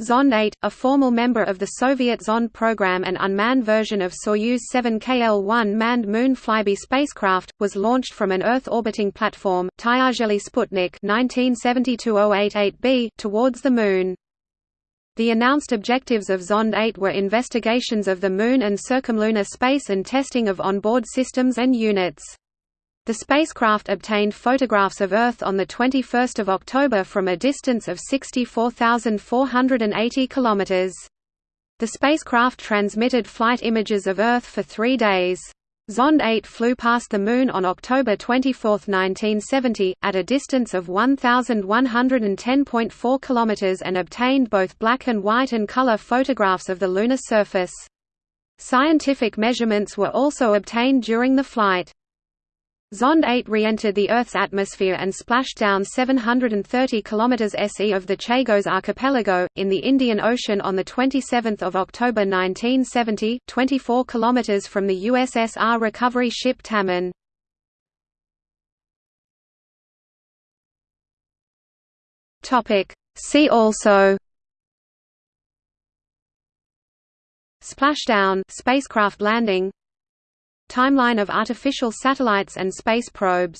Zond 8, a formal member of the Soviet Zond program and unmanned version of Soyuz 7 KL-1 manned moon flyby spacecraft, was launched from an Earth-orbiting platform, Tyazhely Sputnik 1972-088b, towards the Moon. The announced objectives of Zond 8 were investigations of the Moon and circumlunar space and testing of onboard systems and units. The spacecraft obtained photographs of Earth on 21 October from a distance of 64,480 km. The spacecraft transmitted flight images of Earth for three days. Zond 8 flew past the Moon on October 24, 1970, at a distance of 1,110.4 km and obtained both black and white and color photographs of the lunar surface. Scientific measurements were also obtained during the flight. Zond 8 re-entered the Earth's atmosphere and splashed down 730 km SE of the Chagos archipelago, in the Indian Ocean on 27 October 1970, 24 km from the USSR recovery ship Taman. See also. Splashdown spacecraft landing Timeline of artificial satellites and space probes